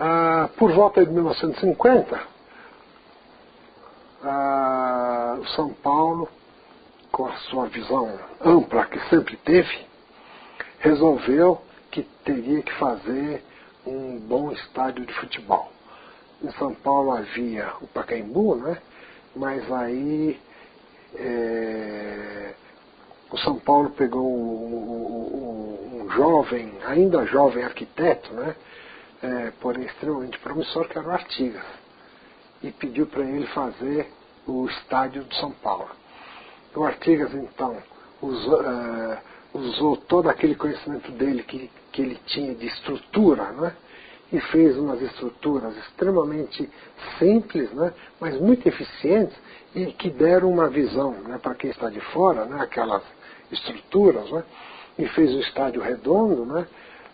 Ah, por volta de 1950, ah, o São Paulo, com a sua visão ampla que sempre teve, resolveu que teria que fazer um bom estádio de futebol. Em São Paulo havia o Pacaembu, né? mas aí é, o São Paulo pegou um, um, jovem, ainda jovem arquiteto, né? É, porém extremamente promissor, que era o Artigas, e pediu para ele fazer o estádio de São Paulo. O Artigas, então, usou, uh, usou todo aquele conhecimento dele que, que ele tinha de estrutura, né? e fez umas estruturas extremamente simples, né, mas muito eficientes e que deram uma visão né, para quem está de fora, né, aquelas estruturas, né, e fez um estádio redondo, né,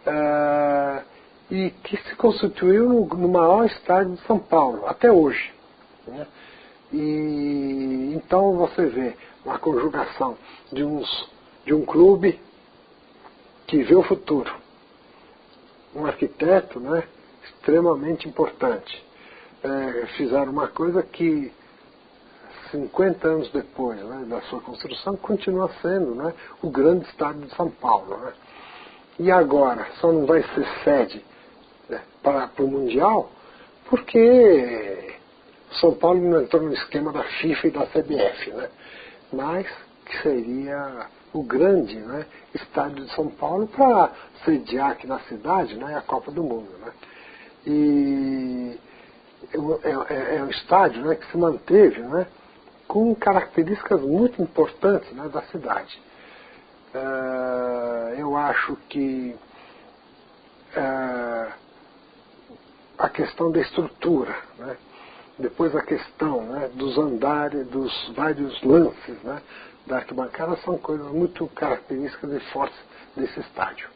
uh, e que se constituiu no, no, maior estádio de São Paulo, até hoje. Né. E então você vê uma conjugação de, uns, de um clube que vê o futuro, um arquiteto né, extremamente importante. É, fizeram uma coisa que 50 anos depois né, da sua construção continua sendo né, o grande estádio de São Paulo. Né? E agora só não vai ser sede para, para o Mundial porque São Paulo não entrou no esquema da FIFA e da CBF, né? mas que seria o grande né, estádio de São Paulo para sediar aqui na cidade né, a Copa do Mundo. Né? E é, é, é um estádio né, que se manteve né, com características muito importantes né, da cidade. Uh, eu acho que uh, a questão da estrutura, né, depois a questão né, dos andares, dos vários lances né, da arquibancada são coisas muito características e fortes desse estádio.